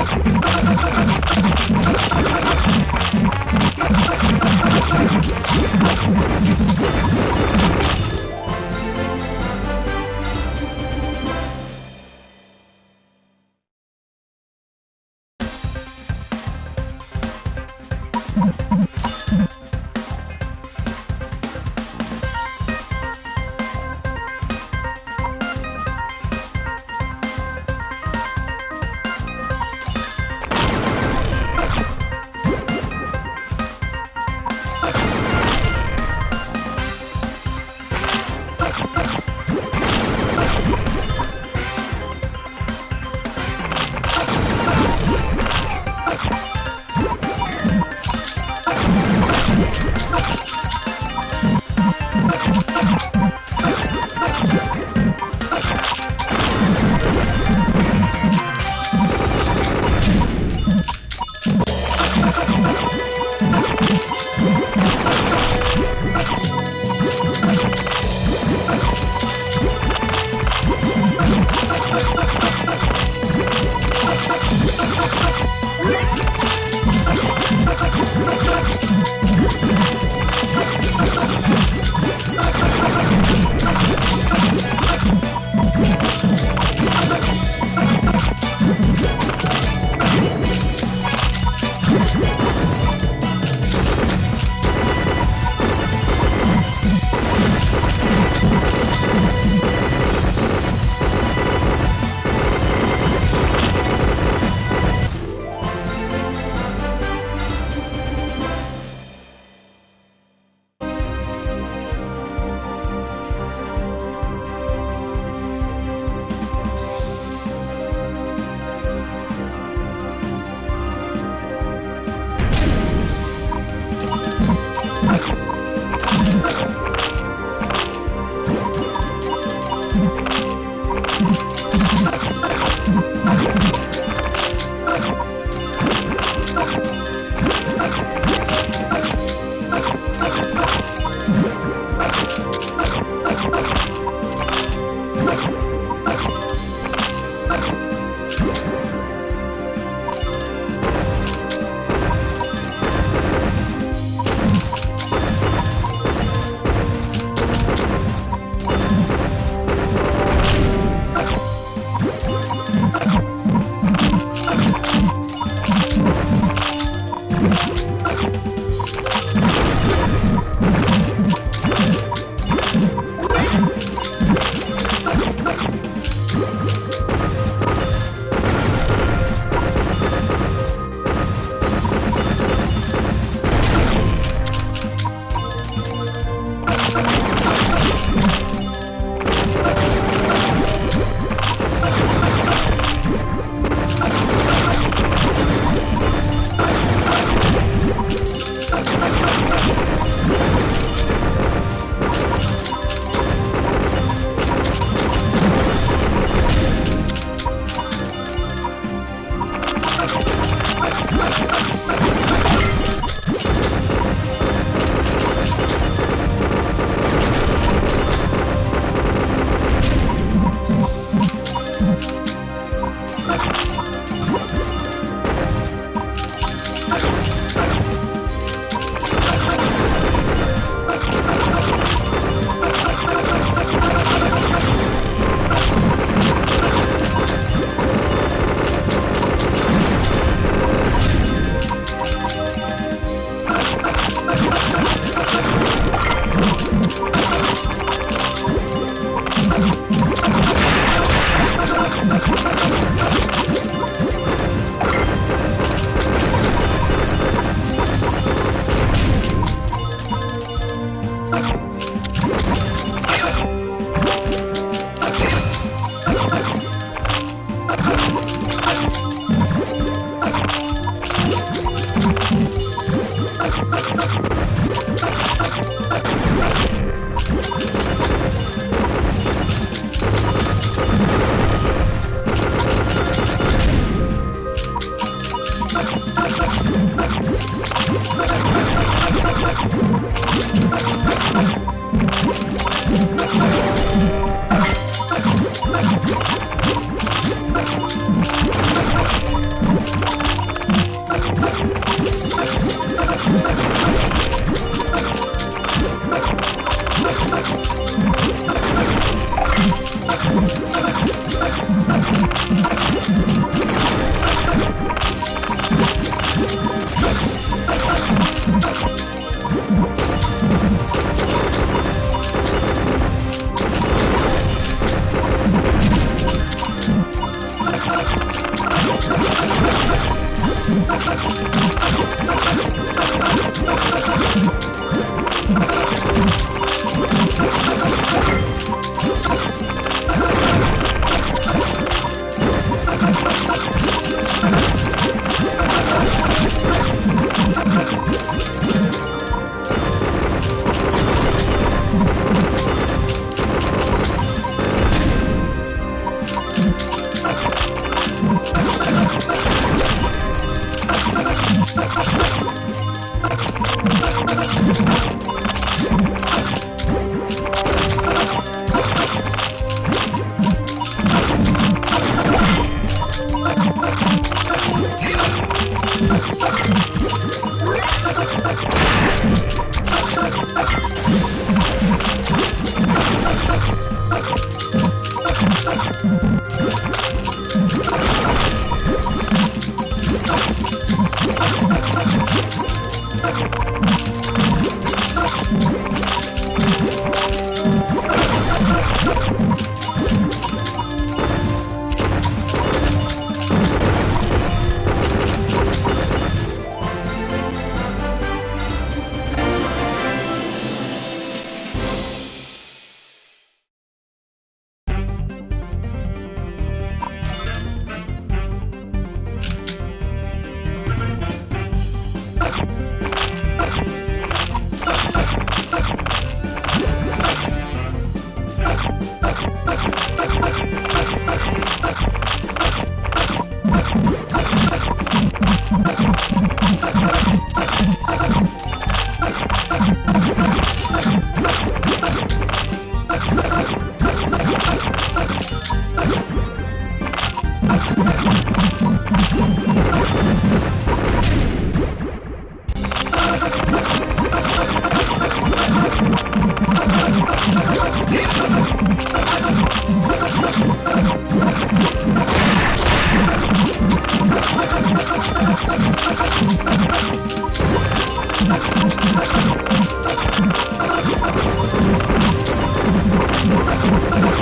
あ! Thank you.